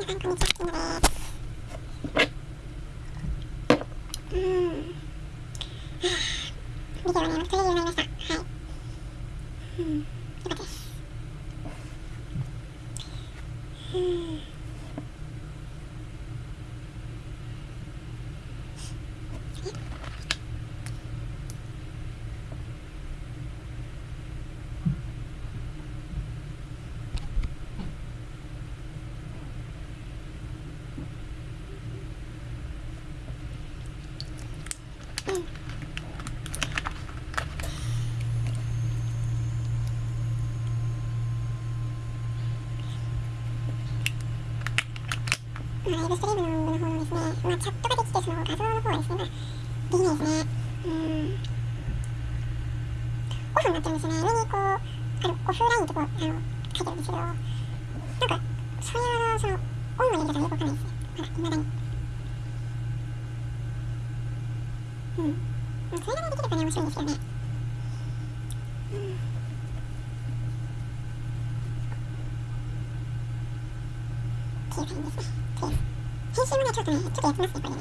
皆さん。こん。にちは、キムです。うん。ビデオはね、撮れるようになりました。はい。うん。よかったです。うん。まあ、ライブストリームの方のですね、まあ、チャットができて、その画像の方はですね、まあ、できないですね。うん。オフになってるんですよね。上にこう、あの、オフラインとこう、あの、書いてるんですけど、なんか、そういう、その、オンのやり方がよくわかんないですね。まだ、未だに。うん。まあそれがね、できればね、面白いんですけどね。うん。っていう感じですね。編集もね、ちょっとね、ちょっとやってますね、これね。